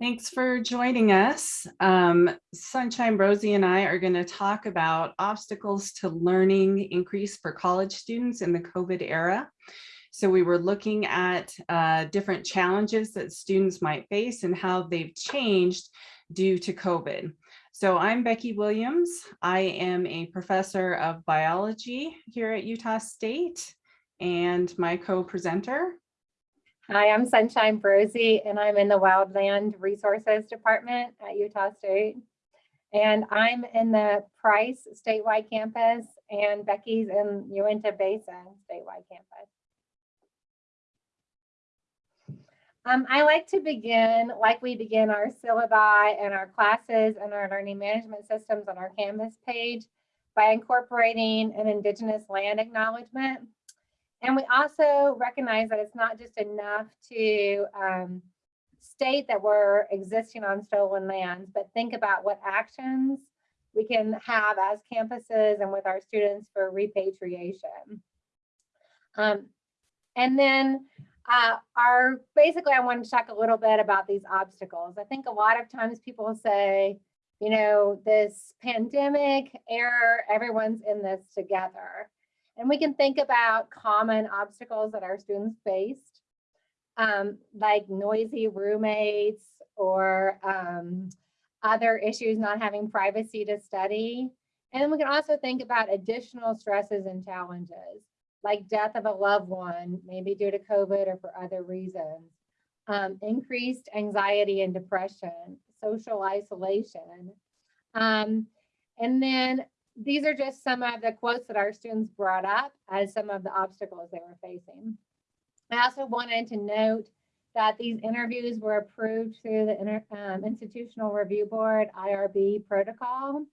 Thanks for joining us. Um, Sunshine Brosi and I are going to talk about obstacles to learning increase for college students in the COVID era. So we were looking at uh, different challenges that students might face and how they've changed due to COVID. So I'm Becky Williams. I am a professor of biology here at Utah State and my co-presenter Hi, I'm Sunshine Brosi, and I'm in the Wildland Resources Department at Utah State. And I'm in the Price statewide campus, and Becky's in Uintah Basin statewide campus. Um, I like to begin, like we begin our syllabi and our classes and our learning management systems on our Canvas page by incorporating an Indigenous land acknowledgement. And we also recognize that it's not just enough to um, state that we're existing on stolen lands, but think about what actions we can have as campuses and with our students for repatriation. Um, and then uh, our basically, I want to talk a little bit about these obstacles. I think a lot of times people say, you know, this pandemic era, everyone's in this together. And we can think about common obstacles that our students faced, um, like noisy roommates or um, other issues not having privacy to study. And then we can also think about additional stresses and challenges, like death of a loved one, maybe due to COVID or for other reasons, um, increased anxiety and depression, social isolation. Um, and then these are just some of the quotes that our students brought up as some of the obstacles they were facing. I also wanted to note that these interviews were approved through the Inter um, Institutional Review Board IRB protocol,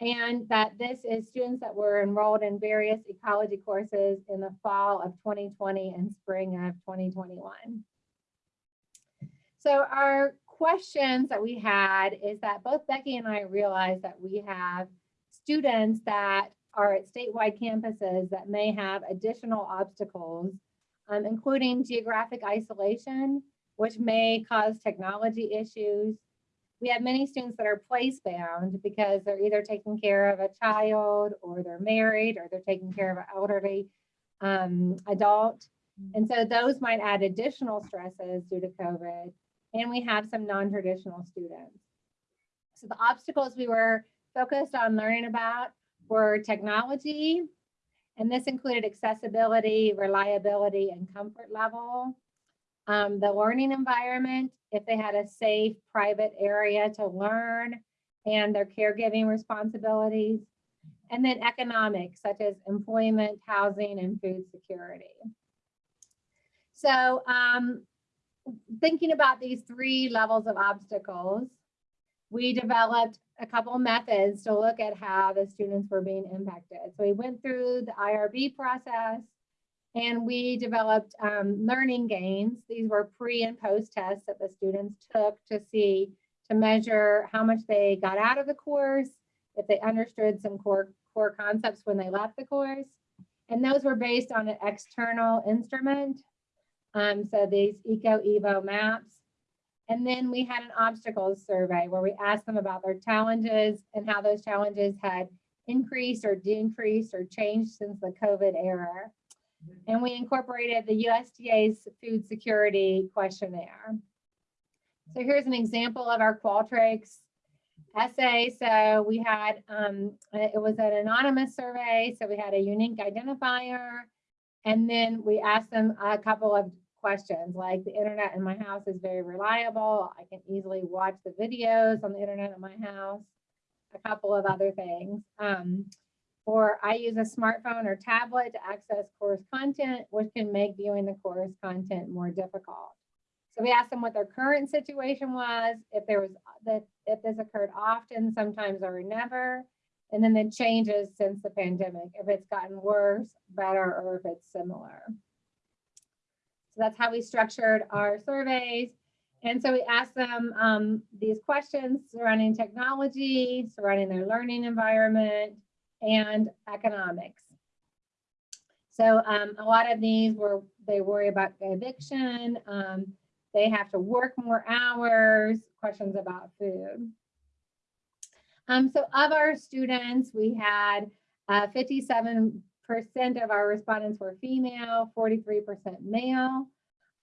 and that this is students that were enrolled in various ecology courses in the fall of 2020 and spring of 2021. So our questions that we had is that both Becky and I realized that we have students that are at statewide campuses that may have additional obstacles, um, including geographic isolation, which may cause technology issues. We have many students that are place bound because they're either taking care of a child or they're married or they're taking care of an elderly um, adult. And so those might add additional stresses due to COVID. And we have some non-traditional students. So the obstacles we were focused on learning about were technology, and this included accessibility, reliability, and comfort level. Um, the learning environment, if they had a safe private area to learn and their caregiving responsibilities, and then economics such as employment, housing, and food security. So um, thinking about these three levels of obstacles, we developed a couple methods to look at how the students were being impacted. So we went through the IRB process and we developed um, learning gains. These were pre and post tests that the students took to see, to measure how much they got out of the course, if they understood some core, core concepts when they left the course. And those were based on an external instrument. Um, so these EcoEvo-MAPS. And then we had an obstacles survey where we asked them about their challenges and how those challenges had increased or decreased or changed since the COVID era. And we incorporated the USDA's food security questionnaire. So here's an example of our Qualtrics essay. So we had, um, it was an anonymous survey. So we had a unique identifier. And then we asked them a couple of questions like the internet in my house is very reliable. I can easily watch the videos on the internet in my house, a couple of other things. Um, or I use a smartphone or tablet to access course content, which can make viewing the course content more difficult. So we asked them what their current situation was, if there was that if this occurred often, sometimes or never, and then the changes since the pandemic, if it's gotten worse, better, or if it's similar. So that's how we structured our surveys. And so we asked them um, these questions surrounding technology, surrounding their learning environment, and economics. So um, a lot of these were, they worry about eviction. Um, they have to work more hours, questions about food. Um, so of our students, we had uh, 57% of our respondents were female, 43% male.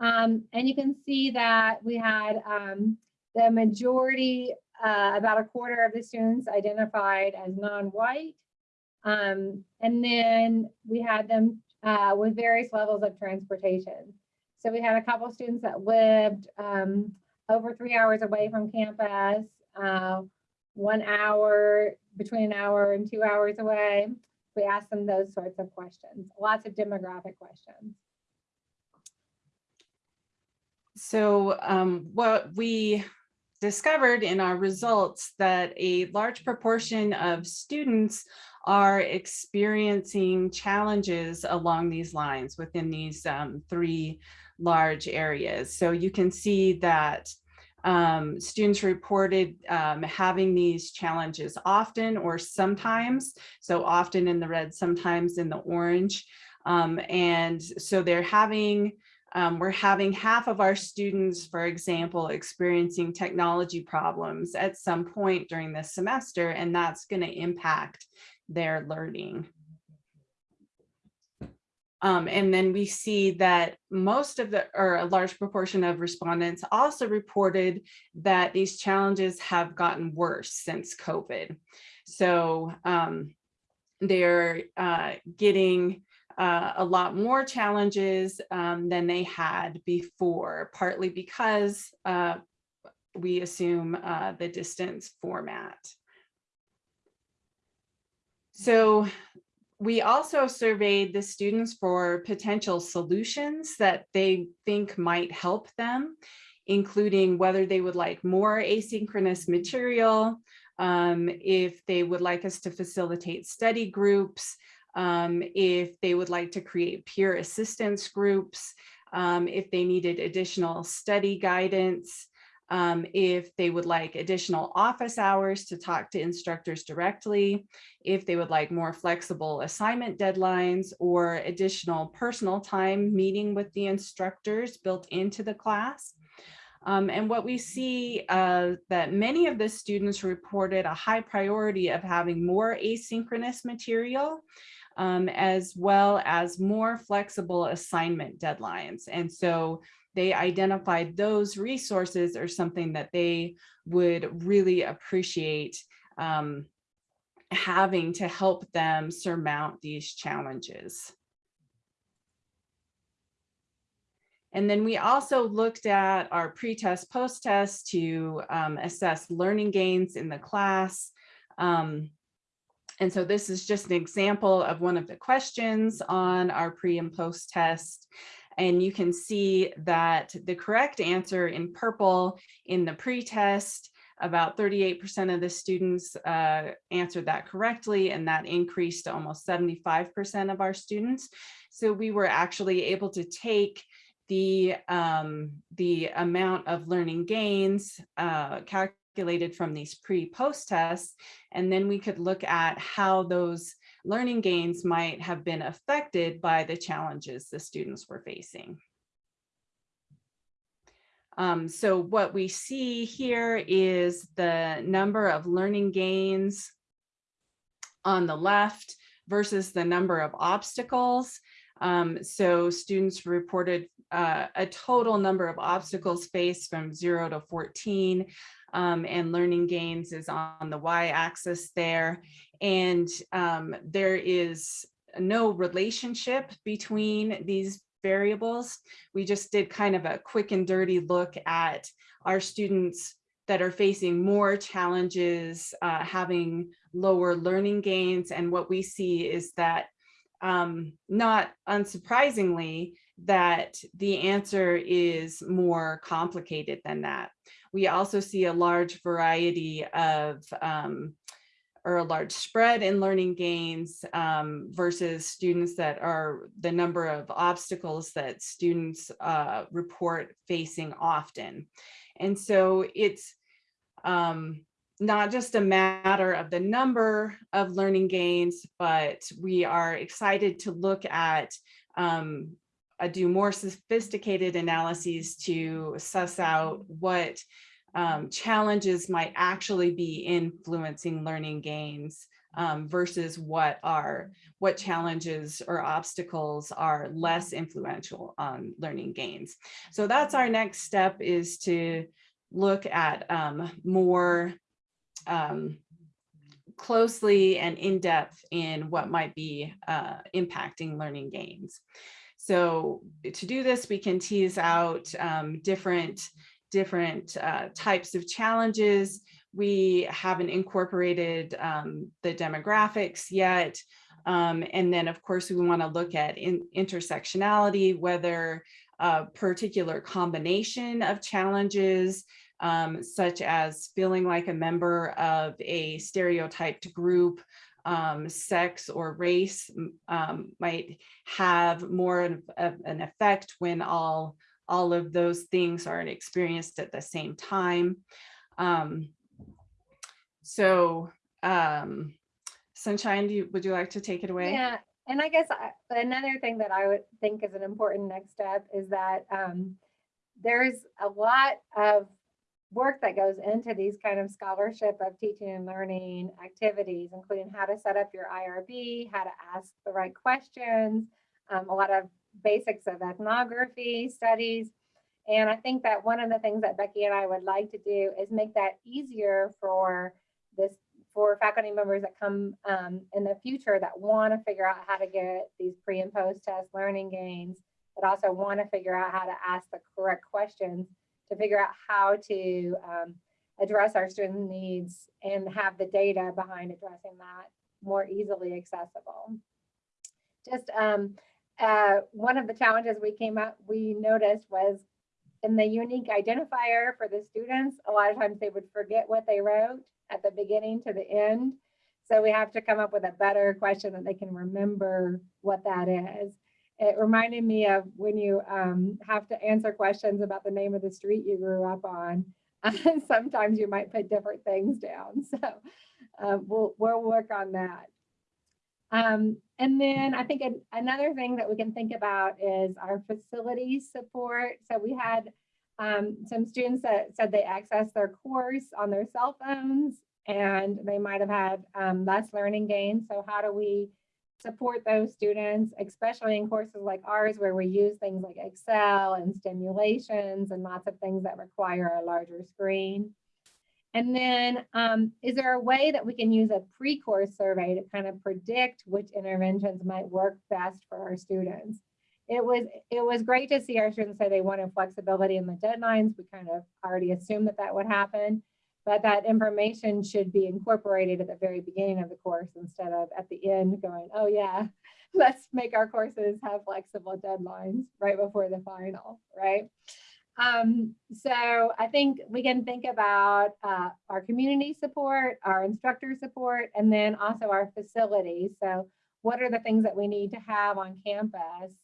Um, and you can see that we had um, the majority, uh, about a quarter of the students identified as non-white. Um, and then we had them uh, with various levels of transportation. So we had a couple of students that lived um, over three hours away from campus, uh, one hour, between an hour and two hours away. We ask them those sorts of questions, lots of demographic questions. So um, what we discovered in our results that a large proportion of students are experiencing challenges along these lines within these um, three large areas. So you can see that um, students reported um, having these challenges often or sometimes, so often in the red, sometimes in the orange. Um, and so they're having um, we're having half of our students, for example, experiencing technology problems at some point during this semester, and that's going to impact their learning. Um, and then we see that most of the, or a large proportion of respondents also reported that these challenges have gotten worse since COVID. So um, they're uh, getting uh, a lot more challenges um, than they had before, partly because uh, we assume uh, the distance format. So we also surveyed the students for potential solutions that they think might help them, including whether they would like more asynchronous material, um, if they would like us to facilitate study groups, um, if they would like to create peer assistance groups, um, if they needed additional study guidance, um, if they would like additional office hours to talk to instructors directly, if they would like more flexible assignment deadlines or additional personal time meeting with the instructors built into the class. Um, and what we see uh, that many of the students reported a high priority of having more asynchronous material um, as well as more flexible assignment deadlines. And so they identified those resources are something that they would really appreciate um, having to help them surmount these challenges. And then we also looked at our pre-test, post-test to um, assess learning gains in the class. Um, and so this is just an example of one of the questions on our pre and post test. And you can see that the correct answer in purple in the pre-test, about 38% of the students uh, answered that correctly, and that increased to almost 75% of our students. So we were actually able to take the um, the amount of learning gains uh, calculated from these pre-post tests. And then we could look at how those learning gains might have been affected by the challenges the students were facing. Um, so what we see here is the number of learning gains on the left versus the number of obstacles. Um, so students reported uh, a total number of obstacles faced from zero to 14 um, and learning gains is on the y-axis there. And um, there is no relationship between these variables. We just did kind of a quick and dirty look at our students that are facing more challenges, uh, having lower learning gains. And what we see is that um, not unsurprisingly, that the answer is more complicated than that. We also see a large variety of um, or a large spread in learning gains um, versus students that are the number of obstacles that students uh, report facing often. And so it's um, not just a matter of the number of learning gains, but we are excited to look at um, uh, do more sophisticated analyses to suss out what um, challenges might actually be influencing learning gains um, versus what are what challenges or obstacles are less influential on learning gains. So that's our next step is to look at um, more um, closely and in depth in what might be uh, impacting learning gains. So to do this, we can tease out um, different, different uh, types of challenges. We haven't incorporated um, the demographics yet. Um, and then, of course, we want to look at in intersectionality, whether a particular combination of challenges um, such as feeling like a member of a stereotyped group, um, sex or race um, might have more of, an effect when all, all of those things are experienced at the same time. Um, so um, Sunshine, you, would you like to take it away? Yeah, and I guess I, another thing that I would think is an important next step is that um, there's a lot of work that goes into these kind of scholarship of teaching and learning activities, including how to set up your IRB, how to ask the right questions, um, a lot of basics of ethnography studies. And I think that one of the things that Becky and I would like to do is make that easier for this for faculty members that come um, in the future that want to figure out how to get these pre and post test learning gains, but also want to figure out how to ask the correct questions to figure out how to um, address our student needs and have the data behind addressing that more easily accessible. Just um, uh, one of the challenges we came up, we noticed was in the unique identifier for the students, a lot of times they would forget what they wrote at the beginning to the end. So we have to come up with a better question that they can remember what that is it reminded me of when you um, have to answer questions about the name of the street you grew up on. sometimes you might put different things down. So uh, we'll, we'll work on that. Um, and then I think an, another thing that we can think about is our facility support. So we had um, some students that said they accessed their course on their cell phones and they might have had um, less learning gains. So how do we support those students, especially in courses like ours where we use things like Excel and stimulations and lots of things that require a larger screen. And then um, is there a way that we can use a pre-course survey to kind of predict which interventions might work best for our students? It was, it was great to see our students say they wanted flexibility in the deadlines. We kind of already assumed that that would happen but that information should be incorporated at the very beginning of the course instead of at the end going, oh yeah, let's make our courses have flexible deadlines right before the final, right? Um, so I think we can think about uh, our community support, our instructor support, and then also our facilities. So what are the things that we need to have on campus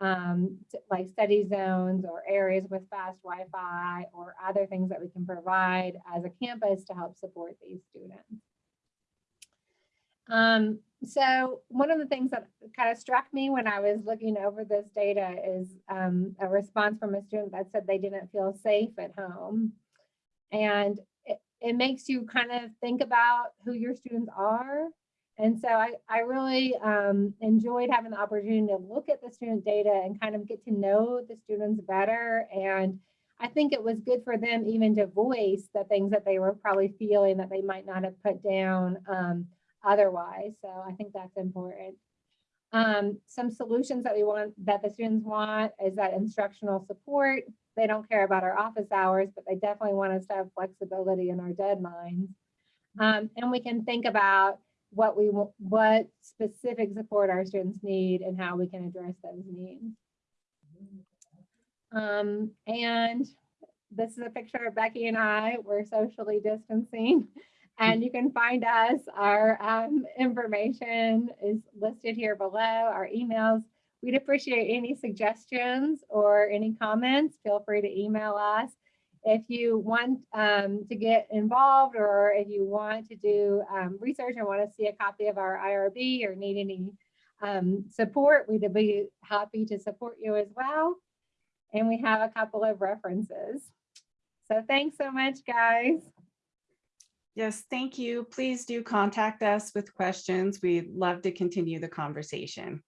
um, like study zones or areas with fast Wi-Fi or other things that we can provide as a campus to help support these students. Um, so one of the things that kind of struck me when I was looking over this data is um, a response from a student that said they didn't feel safe at home. And it, it makes you kind of think about who your students are and so I, I really um, enjoyed having the opportunity to look at the student data and kind of get to know the students better. And I think it was good for them even to voice the things that they were probably feeling that they might not have put down um, otherwise. So I think that's important. Um, some solutions that we want that the students want is that instructional support. They don't care about our office hours, but they definitely want us to have flexibility in our deadlines. Um, and we can think about what we what specific support our students need and how we can address those needs. Um, and this is a picture of Becky and I. We're socially distancing. And you can find us. Our um, information is listed here below, our emails. We'd appreciate any suggestions or any comments. Feel free to email us. If you want um, to get involved or if you want to do um, research and want to see a copy of our IRB or need any um, support, we'd be happy to support you as well. And we have a couple of references. So thanks so much, guys. Yes, thank you. Please do contact us with questions. We'd love to continue the conversation.